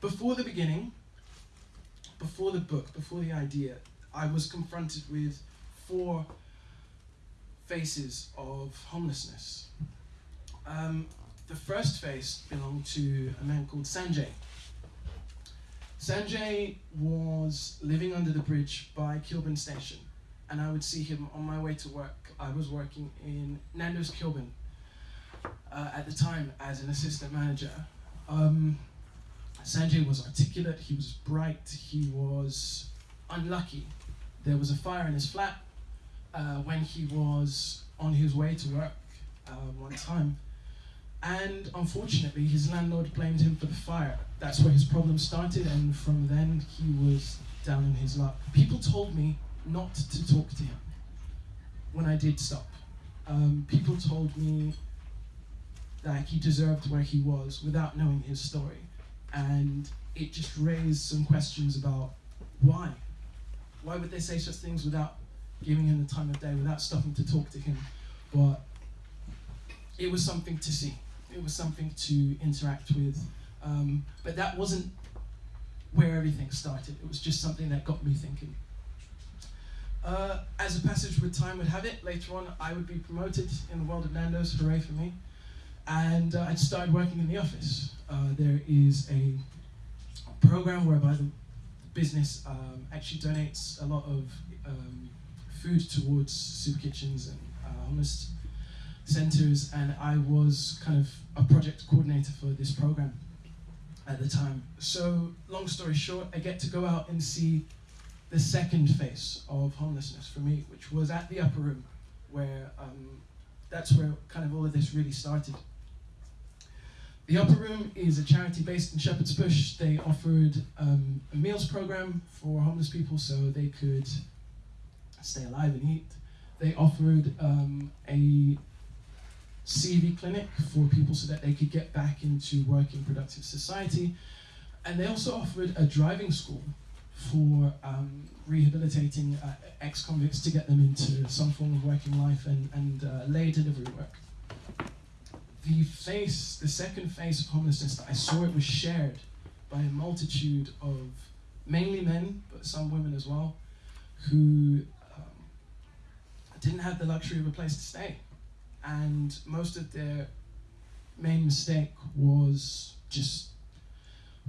before the beginning, before the book, before the idea, I was confronted with four faces of homelessness. Um, the first face belonged to a man called Sanjay. Sanjay was living under the bridge by Kilburn Station, and I would see him on my way to work. I was working in Nando's Kilburn uh, at the time as an assistant manager. Um, Sanjay was articulate, he was bright, he was unlucky. There was a fire in his flat uh, when he was on his way to work uh, one time. And unfortunately, his landlord blamed him for the fire. That's where his problem started, and from then he was down in his luck. People told me not to talk to him when I did stop. Um, people told me that he deserved where he was without knowing his story. And it just raised some questions about why. Why would they say such things without giving him the time of day, without stopping to talk to him? But it was something to see. It was something to interact with. Um, but that wasn't where everything started. It was just something that got me thinking. Uh, as a passage with time would have it, later on I would be promoted in the world of Nando's, hooray for me. And uh, I started working in the office. Uh, there is a program whereby the business um, actually donates a lot of um, food towards super kitchens and uh, homeless centers, and I was kind of a project coordinator for this program at the time. So, long story short, I get to go out and see the second face of homelessness for me, which was at the upper room, where um, that's where kind of all of this really started. The Upper Room is a charity based in Shepherd's Bush. They offered um, a meals program for homeless people so they could stay alive and eat. They offered um, a CV clinic for people so that they could get back into working productive society. And they also offered a driving school for um, rehabilitating uh, ex-convicts to get them into some form of working life and, and uh, lay delivery work the face, the second face of homelessness that I saw it was shared by a multitude of mainly men, but some women as well, who um, didn't have the luxury of a place to stay. And most of their main mistake was just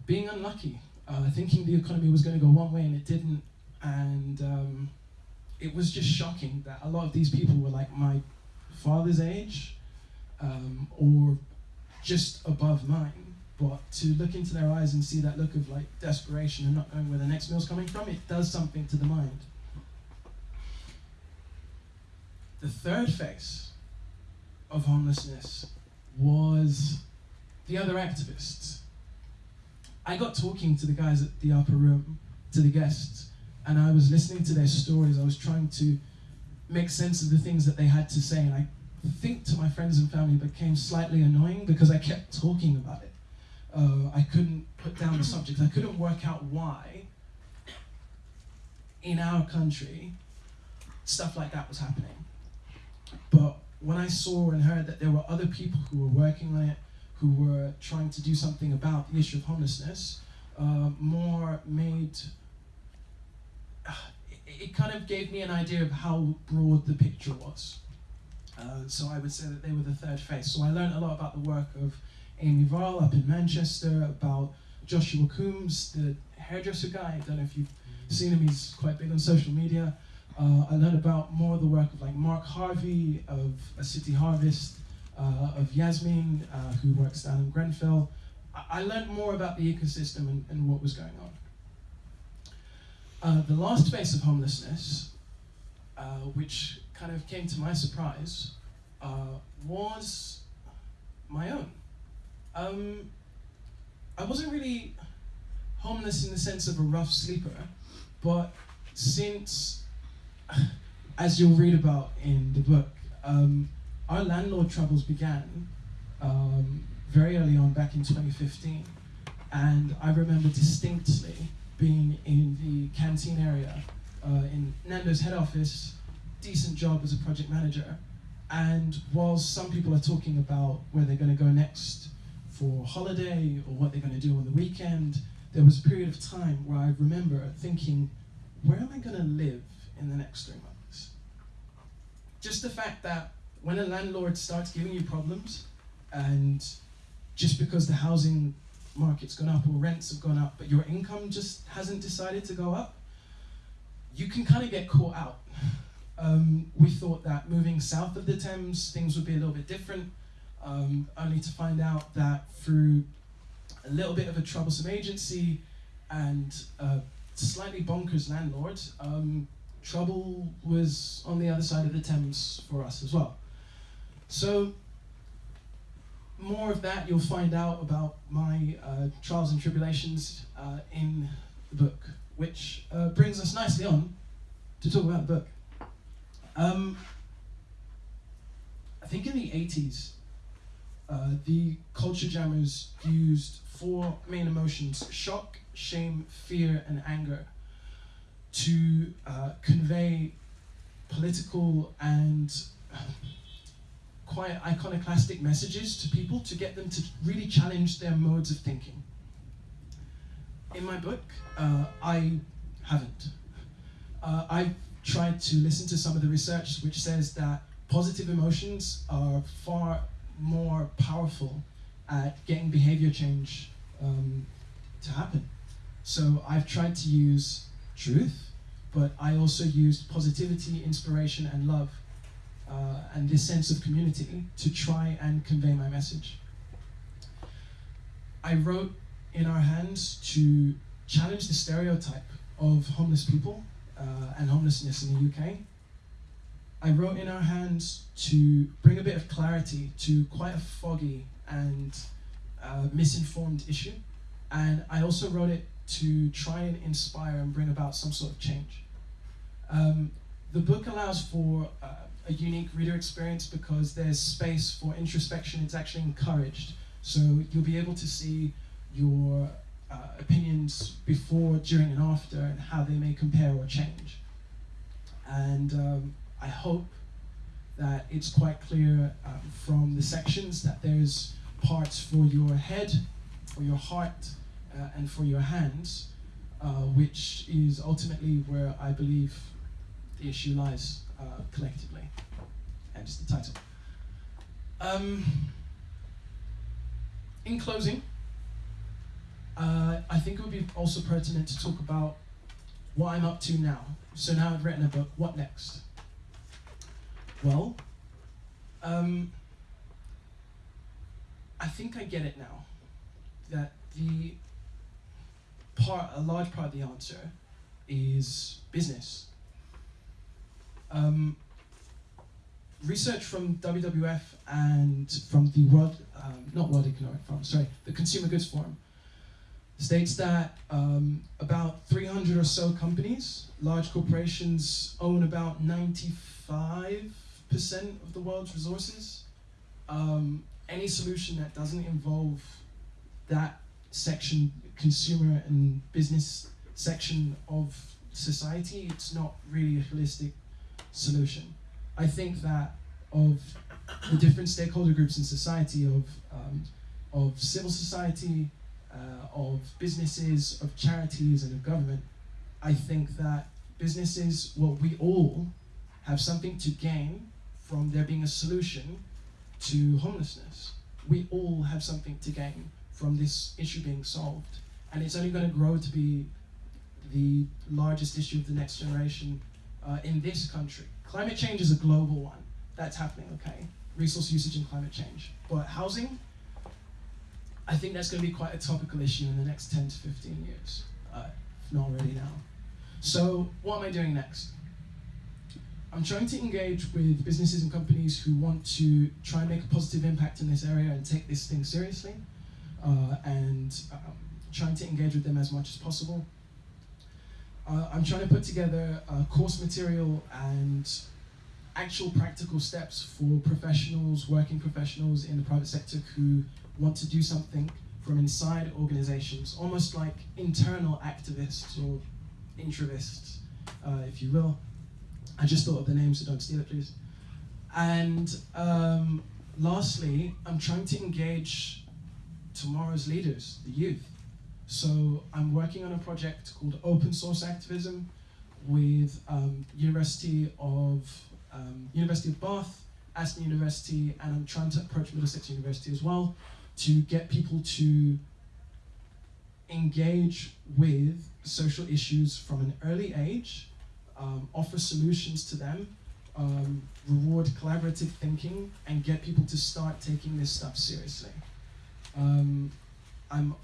being unlucky, uh, thinking the economy was going to go one way and it didn't. And um, it was just shocking that a lot of these people were like my father's age um, or just above mine. But to look into their eyes and see that look of like desperation and not knowing where the next meal's coming from, it does something to the mind. The third phase of homelessness was the other activists. I got talking to the guys at the upper room, to the guests, and I was listening to their stories. I was trying to make sense of the things that they had to say, and I think to my friends and family became slightly annoying because I kept talking about it. Uh, I couldn't put down the subject. I couldn't work out why in our country stuff like that was happening. But when I saw and heard that there were other people who were working on it, who were trying to do something about the issue of homelessness, uh, more made uh, it, it kind of gave me an idea of how broad the picture was. Uh, so I would say that they were the third face. So I learned a lot about the work of Amy Varl up in Manchester, about Joshua Coombes, the hairdresser guy. I don't know if you've seen him, he's quite big on social media. Uh, I learned about more of the work of like Mark Harvey of A City Harvest, uh, of Yasmin, uh, who works down in Grenfell. I, I learned more about the ecosystem and, and what was going on. Uh, the last phase of homelessness, which kind of came to my surprise uh, was my own. Um, I wasn't really homeless in the sense of a rough sleeper, but since, as you'll read about in the book, um, our landlord troubles began um, very early on back in 2015. And I remember distinctly being in the canteen area uh, in Nando's head office decent job as a project manager. And whilst some people are talking about where they're going to go next for holiday or what they're going to do on the weekend, there was a period of time where I remember thinking, where am I going to live in the next three months? Just the fact that when a landlord starts giving you problems, and just because the housing market's gone up or rents have gone up, but your income just hasn't decided to go up, you can kind of get caught out. Um, we thought that moving south of the Thames, things would be a little bit different, um, only to find out that through a little bit of a troublesome agency and a slightly bonkers landlord, um, trouble was on the other side of the Thames for us as well. So more of that you'll find out about my uh, trials and tribulations uh, in the book, which uh, brings us nicely on to talk about the book. Um, I think in the 80s, uh, the culture jammers used four main emotions shock, shame, fear, and anger to uh, convey political and quite iconoclastic messages to people to get them to really challenge their modes of thinking. In my book, uh, I haven't. Uh, I've tried to listen to some of the research which says that positive emotions are far more powerful at getting behavior change um, to happen. So I've tried to use truth, but I also used positivity, inspiration, and love uh, and this sense of community to try and convey my message. I wrote in our hands to challenge the stereotype of homeless people uh, and homelessness in the UK. I wrote in our hands to bring a bit of clarity to quite a foggy and uh, misinformed issue. And I also wrote it to try and inspire and bring about some sort of change. Um, the book allows for uh, a unique reader experience because there's space for introspection. It's actually encouraged. So you'll be able to see your uh, opinions before, during, and after, and how they may compare or change. And um, I hope that it's quite clear um, from the sections that there's parts for your head, for your heart, uh, and for your hands, uh, which is ultimately where I believe the issue lies uh, collectively. Hence the title. Um, in closing, uh, I think it would be also pertinent to talk about what I'm up to now. So now I've written a book, what next? Well, um, I think I get it now. That the part, a large part of the answer is business. Um, research from WWF and from the World, um, not World Economic Forum, sorry, the Consumer Goods Forum, states that um, about 300 or so companies, large corporations, own about 95% of the world's resources. Um, any solution that doesn't involve that section, consumer and business section of society, it's not really a holistic solution. I think that of the different stakeholder groups in society, of, um, of civil society, uh, of businesses, of charities, and of government, I think that businesses, well, we all have something to gain from there being a solution to homelessness. We all have something to gain from this issue being solved. And it's only going to grow to be the largest issue of the next generation uh, in this country. Climate change is a global one. That's happening, okay? Resource usage and climate change. But housing, I think that's going to be quite a topical issue in the next 10 to 15 years, uh, if not already now. So, what am I doing next? I'm trying to engage with businesses and companies who want to try and make a positive impact in this area and take this thing seriously, uh, and um, trying to engage with them as much as possible. Uh, I'm trying to put together a course material and actual practical steps for professionals, working professionals in the private sector who want to do something from inside organizations, almost like internal activists or introvists, uh, if you will. I just thought of the name, so don't steal it, please. And um, lastly, I'm trying to engage tomorrow's leaders, the youth. So I'm working on a project called Open Source Activism with um, University of um, University of Bath, Aston University, and I'm trying to approach Middlesex University as well to get people to engage with social issues from an early age, um, offer solutions to them, um, reward collaborative thinking, and get people to start taking this stuff seriously. Um, I'm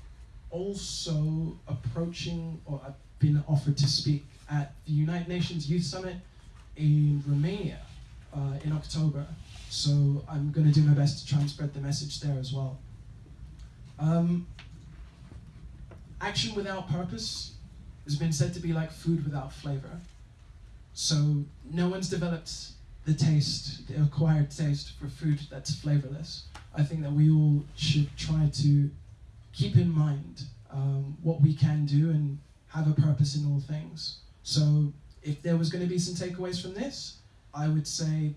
also approaching, or I've been offered to speak at the United Nations Youth Summit in Romania uh, in October. So I'm going to do my best to try and spread the message there as well. Um, action without purpose has been said to be like food without flavor. So no one's developed the taste, the acquired taste for food that's flavorless. I think that we all should try to keep in mind um, what we can do and have a purpose in all things. So if there was going to be some takeaways from this, I would say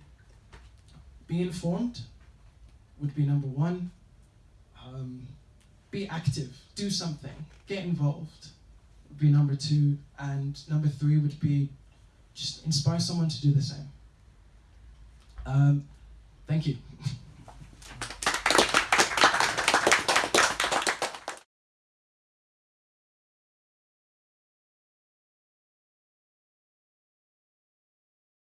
be informed would be number one. Um, be active, do something, get involved would be number two. And number three would be just inspire someone to do the same. Um, thank you.